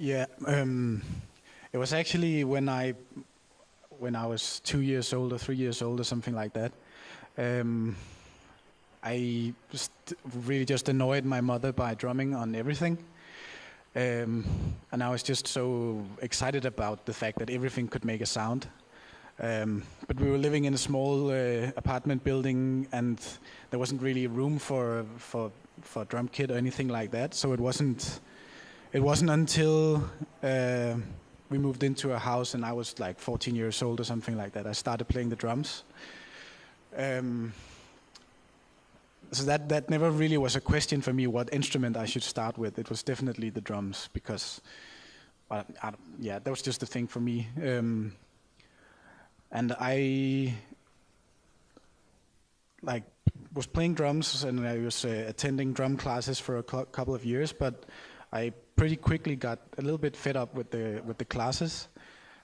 Yeah, um, it was actually when I when I was two years old or three years old or something like that. Um, I just really just annoyed my mother by drumming on everything. Um, and I was just so excited about the fact that everything could make a sound. Um, but we were living in a small uh, apartment building, and there wasn't really room for for for a drum kit or anything like that. So it wasn't it wasn't until uh, we moved into a house and I was like 14 years old or something like that. I started playing the drums. Um, so that that never really was a question for me what instrument I should start with. It was definitely the drums because, well, I, yeah, that was just the thing for me. Um, and I like was playing drums and I was uh, attending drum classes for a couple of years, but I pretty quickly got a little bit fed up with the with the classes.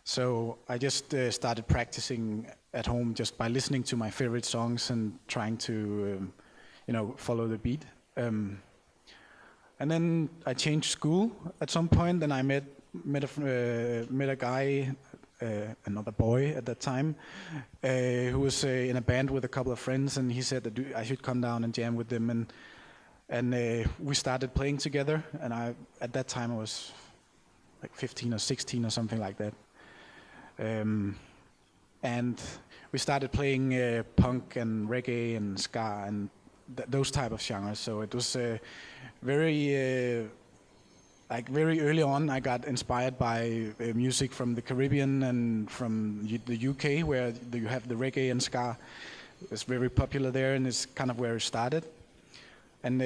So I just uh, started practicing at home just by listening to my favorite songs and trying to, um, you know, follow the beat. Um, and then I changed school at some point, and I met met a uh, met a guy, uh, another boy at that time, uh, who was uh, in a band with a couple of friends, and he said that I should come down and jam with them, and and uh, we started playing together. And I at that time I was like 15 or 16 or something like that. Um, and we started playing uh, punk and reggae and ska and th those type of genres. So it was uh, very, uh, like very early on, I got inspired by uh, music from the Caribbean and from U the UK, where you have the reggae and ska. It's very popular there, and it's kind of where it started. And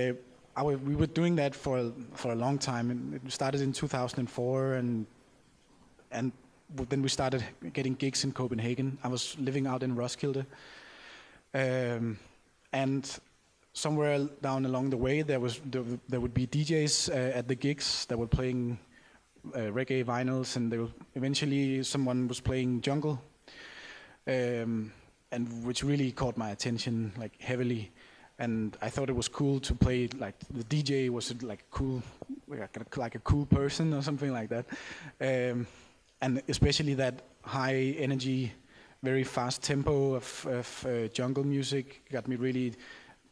we were doing that for for a long time. It started in 2004, and and then we started getting gigs in Copenhagen. I was living out in Roskilde. Um, and somewhere down along the way, there was there, there would be DJs uh, at the gigs that were playing uh, reggae vinyls, and were, eventually someone was playing jungle, um, and which really caught my attention like heavily. And I thought it was cool to play like the DJ was like cool, like a, cool person or something like that. Um, and especially that high energy, very fast tempo of, of uh, jungle music got me really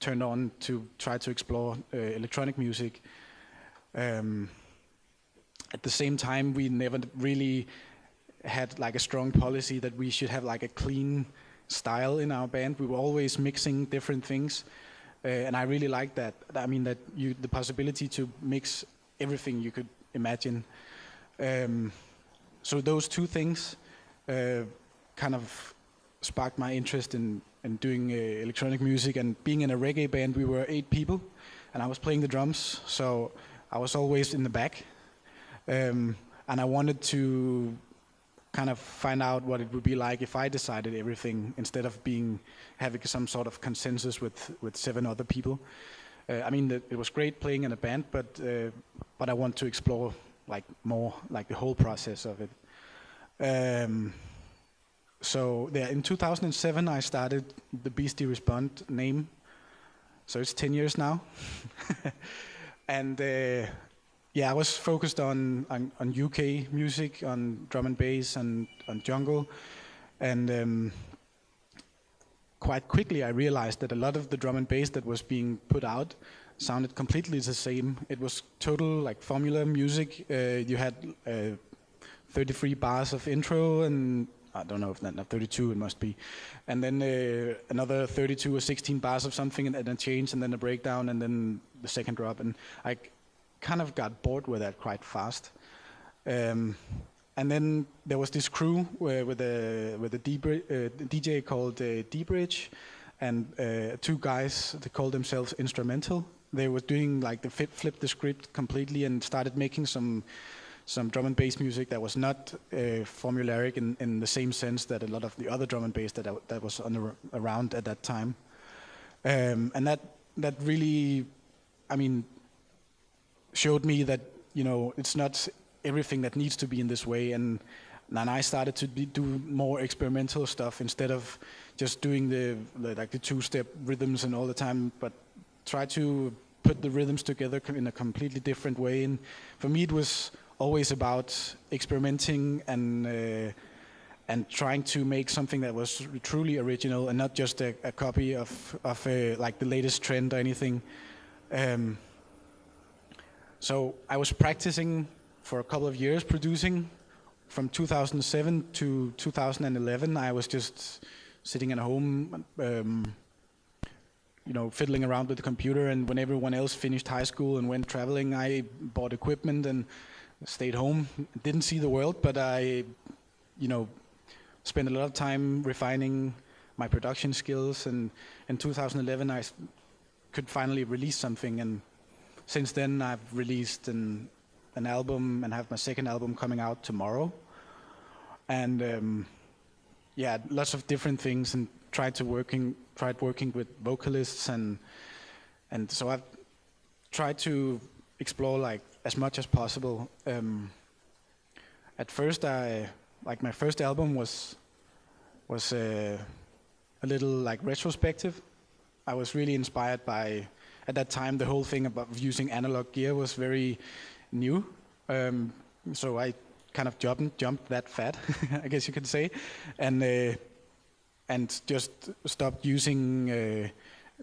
turned on to try to explore uh, electronic music. Um, at the same time, we never really had like a strong policy that we should have like a clean style in our band. We were always mixing different things, uh, and I really like that. I mean that you the possibility to mix everything you could imagine. Um, so those two things uh, kind of sparked my interest in, in doing uh, electronic music and being in a reggae band. We were eight people, and I was playing the drums, so I was always in the back. Um, and I wanted to kind of find out what it would be like if I decided everything instead of being having some sort of consensus with with seven other people. Uh, I mean, it was great playing in a band, but uh, but I want to explore like more like the whole process of it. Um, so yeah, in 2007 I started the Beastie Respond name. So it's 10 years now. and uh, yeah, I was focused on, on, on, UK music, on drum and bass and on jungle. And um, quite quickly I realized that a lot of the drum and bass that was being put out sounded completely the same. It was total like formula music. Uh, you had uh, 33 bars of intro and I don't know if that, not 32 it must be. And then uh, another 32 or 16 bars of something and, and a change and then a breakdown and then the second drop. And I kind of got bored with that quite fast. Um, and then there was this crew uh, with a with a uh, DJ called uh, D-Bridge, and uh, two guys. They called themselves Instra:mental, they were doing like the flip, flip the script completely and started making some some drum and bass music that was not uh, formulaic in, in the same sense that a lot of the other drum and bass that that was the, around at that time, um, and that that really, I mean, showed me that you know it's not everything that needs to be in this way and. And I started to be, do more experimental stuff instead of just doing the, like the two-step rhythms and all the time, but try to put the rhythms together in a completely different way. And for me, it was always about experimenting and uh, and trying to make something that was truly original and not just a, a copy of of uh, like the latest trend or anything. Um, so I was practicing for a couple of years producing. From 2007 to 2011, I was just sitting at home, um, you know, fiddling around with the computer. And when everyone else finished high school and went traveling, I bought equipment and stayed home. Didn't see the world, but I, you know, spent a lot of time refining my production skills. And in 2011, I could finally release something. And since then, I've released an, an album and have my second album coming out tomorrow. And um, yeah, lots of different things, and tried to working tried working with vocalists and and so I've tried to explore like as much as possible. Um, at first, I like my first album was was uh, a little like retrospective. I was really inspired by at that time the whole thing about using analog gear was very new. Um, so I kind of jumped jumped that fat, I guess you could say, and uh, and just stopped using uh,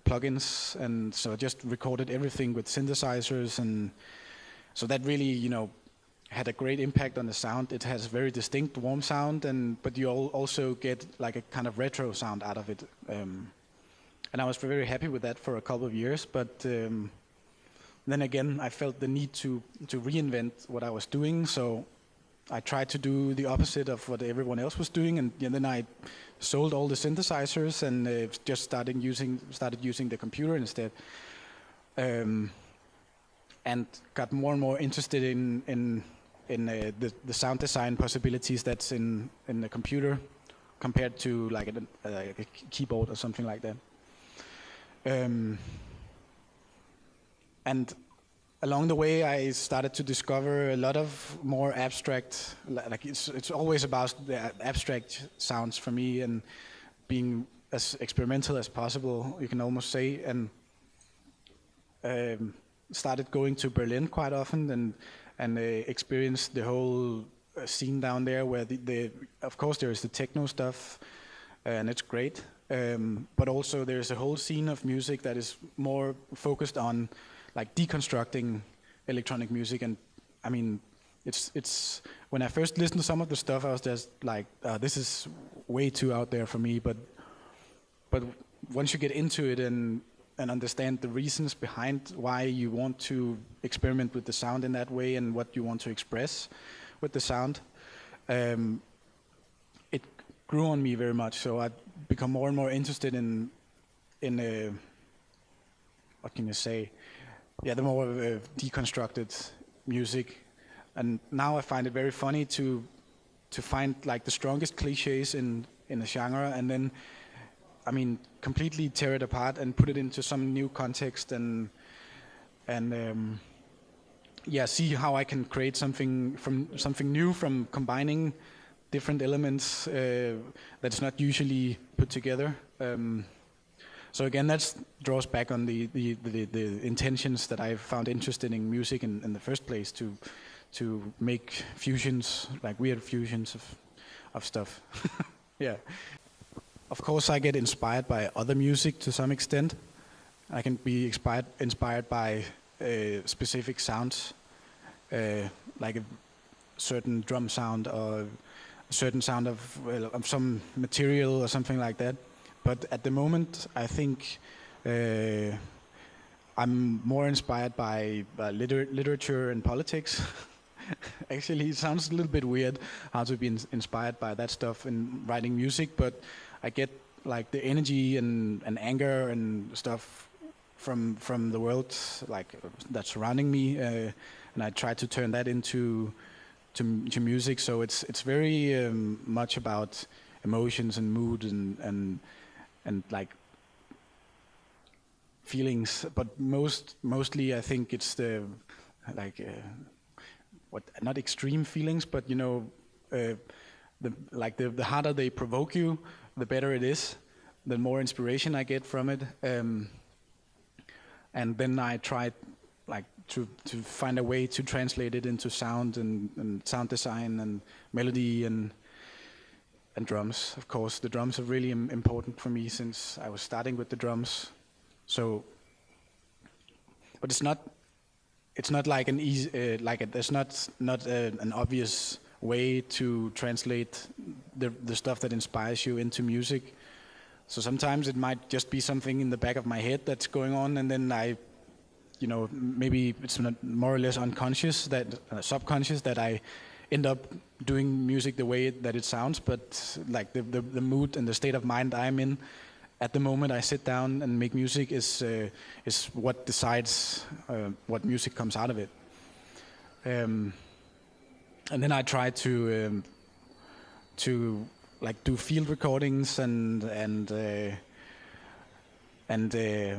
plugins, and so I just recorded everything with synthesizers, and so that really, you know, had a great impact on the sound. It has a very distinct warm sound, and but you also get like a kind of retro sound out of it. Um, and I was very happy with that for a couple of years, but. Um, then again, I felt the need to, to reinvent what I was doing, so I tried to do the opposite of what everyone else was doing, and, and then I sold all the synthesizers and uh, just started using started using the computer instead, um, and got more and more interested in in in uh, the the sound design possibilities that's in in the computer compared to like a, a, a keyboard or something like that. Um, and along the way, I started to discover a lot of more abstract. Like it's it's always about the abstract sounds for me and being as experimental as possible. You can almost say, and um, started going to Berlin quite often and and uh, experienced the whole uh, scene down there. Where the, the of course there is the techno stuff, and it's great. Um, but also there's a whole scene of music that is more focused on like deconstructing electronic music. And I mean it's it's when I first listened to some of the stuff I was just like uh, this is way too out there for me. But but once you get into it and and understand the reasons behind why you want to experiment with the sound in that way and what you want to express with the sound um, grew on me very much so I become more and more interested in in uh, what can you say yeah, the more uh, deconstructed music. And now I find it very funny to to find like the strongest cliches in in a genre, and then, I mean, completely tear it apart and put it into some new context, and and um, yeah, see how I can create something from something new from combining different elements uh, that's not usually put together. Um, so again, that draws back on the, the, the, the, intentions that I found interested in music in, in the first place to to make fusions, like weird fusions of of stuff. yeah. Of course, I get inspired by other music to some extent. I can be inspired inspired by uh, specific sounds, uh, like a certain drum sound or a certain sound of, well, of some material or something like that. But at the moment, I think uh, I'm more inspired by liter literature and politics. Actually, it sounds a little bit weird how to be in inspired by that stuff in writing music, but I get like the energy and, and anger and stuff from from the world like that's surrounding me, uh, and I try to turn that into to, to music. So it's it's very um, much about emotions and mood and and and like feelings, but most mostly I think it's the like uh, what not extreme feelings, but you know, uh, the like the the harder they provoke you, the better it is, the more inspiration I get from it, um, and then I try like to to find a way to translate it into sound and, and sound design and melody and and drums. Of course, the drums are really Im important for me since I was starting with the drums. So, but it's not it's not like an easy uh, like a, there's not not a, an obvious way to translate the the stuff that inspires you into music. So sometimes it might just be something in the back of my head that's going on, and then I, you know, maybe it's more or less unconscious that uh, subconscious that I end up doing music the way that it sounds. But like the, the the mood and the state of mind I'm in at the moment I sit down and make music is uh, is what decides uh, what music comes out of it. Um, and then I try to um, to like do field recordings and and uh, and uh,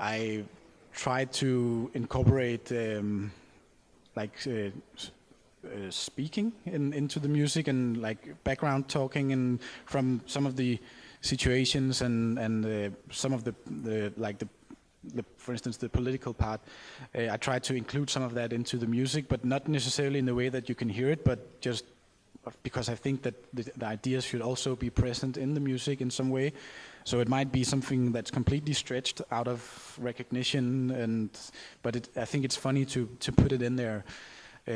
I try to incorporate um, like uh, uh, speaking in, into the music and like background talking and from some of the situations and and uh, some of the, the like the, the, for instance the political part. Uh, I try to include some of that into the music but not necessarily in the way that you can hear it but just because I think that the, the ideas should also be present in the music in some way. So it might be something that's completely stretched out of recognition and but it, I think it's funny to to put it in there. Uh,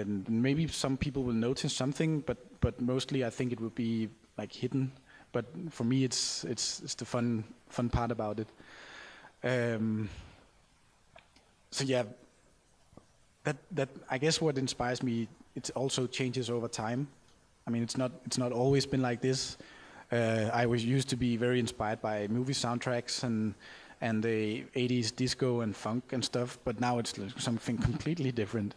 and maybe some people will notice something but but mostly I think it will be like hidden. But for me, it's it's it's the fun fun part about it. Um, so yeah, that that I guess what inspires me, it also changes over time. I mean, it's not it's not always been like this. Uh, I was used to be very inspired by movie soundtracks and and the 80s disco and funk and stuff, but now it's something completely different.